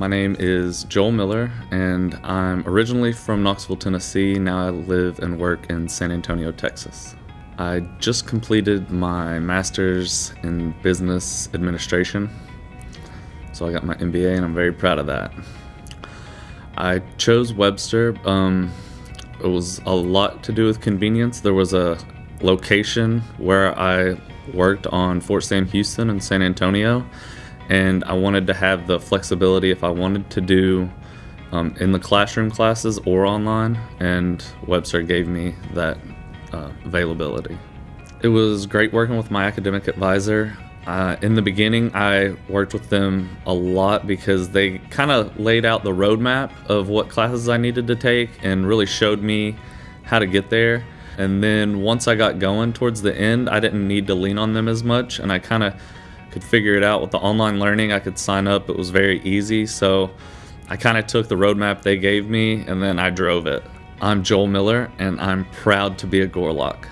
My name is Joel Miller, and I'm originally from Knoxville, Tennessee. Now I live and work in San Antonio, Texas. I just completed my master's in business administration, so I got my MBA, and I'm very proud of that. I chose Webster. Um, it was a lot to do with convenience. There was a location where I worked on Fort Sam Houston in San Antonio, and I wanted to have the flexibility if I wanted to do um, in the classroom classes or online, and Webster gave me that uh, availability. It was great working with my academic advisor. Uh, in the beginning, I worked with them a lot because they kind of laid out the roadmap of what classes I needed to take and really showed me how to get there. And then once I got going towards the end, I didn't need to lean on them as much, and I kind of could figure it out with the online learning. I could sign up, it was very easy. So I kind of took the roadmap they gave me and then I drove it. I'm Joel Miller, and I'm proud to be a Gorlok.